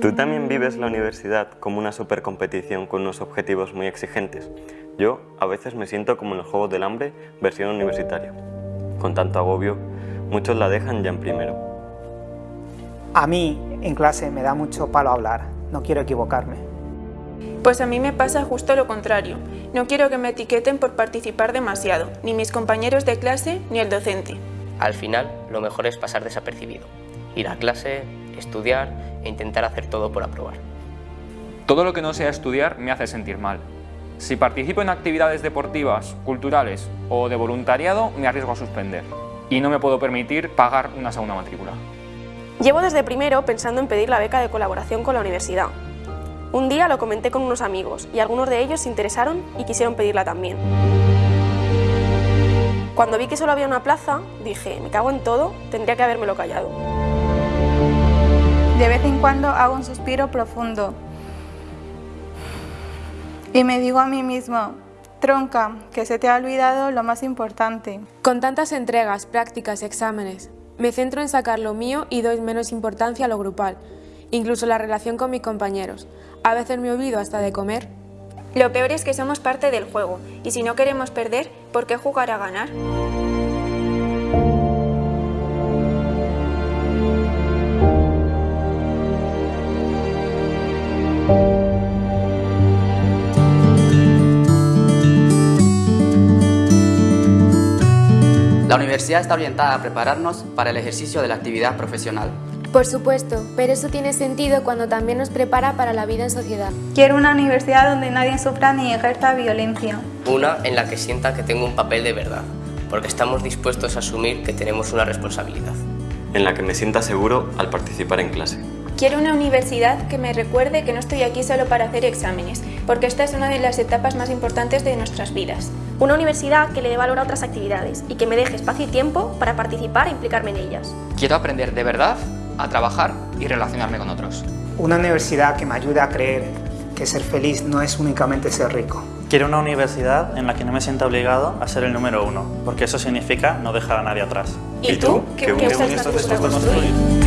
¿Tú también vives la universidad como una supercompetición con unos objetivos muy exigentes? Yo a veces me siento como en el juego del hambre versión universitaria. Con tanto agobio, muchos la dejan ya en primero. A mí, en clase, me da mucho palo hablar. No quiero equivocarme. Pues a mí me pasa justo lo contrario. No quiero que me etiqueten por participar demasiado, ni mis compañeros de clase ni el docente. Al final, lo mejor es pasar desapercibido. Ir a clase, estudiar e intentar hacer todo por aprobar. Todo lo que no sea estudiar me hace sentir mal. Si participo en actividades deportivas, culturales o de voluntariado, me arriesgo a suspender. Y no me puedo permitir pagar una segunda matrícula. Llevo desde primero pensando en pedir la beca de colaboración con la universidad. Un día lo comenté con unos amigos y algunos de ellos se interesaron y quisieron pedirla también. Cuando vi que solo había una plaza, dije, me cago en todo, tendría que habérmelo callado. De vez en cuando hago un suspiro profundo y me digo a mí mismo, tronca, que se te ha olvidado lo más importante. Con tantas entregas, prácticas, exámenes, me centro en sacar lo mío y doy menos importancia a lo grupal, incluso la relación con mis compañeros. A veces me olvido hasta de comer. Lo peor es que somos parte del juego, y si no queremos perder, ¿por qué jugar a ganar? La universidad está orientada a prepararnos para el ejercicio de la actividad profesional. Por supuesto, pero eso tiene sentido cuando también nos prepara para la vida en sociedad. Quiero una universidad donde nadie sufra ni ejerza violencia. Una en la que sienta que tengo un papel de verdad, porque estamos dispuestos a asumir que tenemos una responsabilidad. En la que me sienta seguro al participar en clase. Quiero una universidad que me recuerde que no estoy aquí solo para hacer exámenes, porque esta es una de las etapas más importantes de nuestras vidas. Una universidad que le dé valor a otras actividades y que me deje espacio y tiempo para participar e implicarme en ellas. Quiero aprender de verdad a trabajar y relacionarme con otros. Una universidad que me ayude a creer que ser feliz no es únicamente ser rico. Quiero una universidad en la que no me sienta obligado a ser el número uno, porque eso significa no dejar a nadie atrás. ¿Y, tú? ¿Qué, ¿Qué, ¿Qué estás dispuesto a construir?